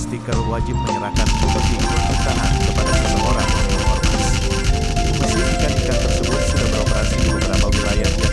stiker wajib menyerahkan kopi pertahan kepada seseorang atau ormas. Meski ikan-ikan tersebut sudah beroperasi di beberapa wilayah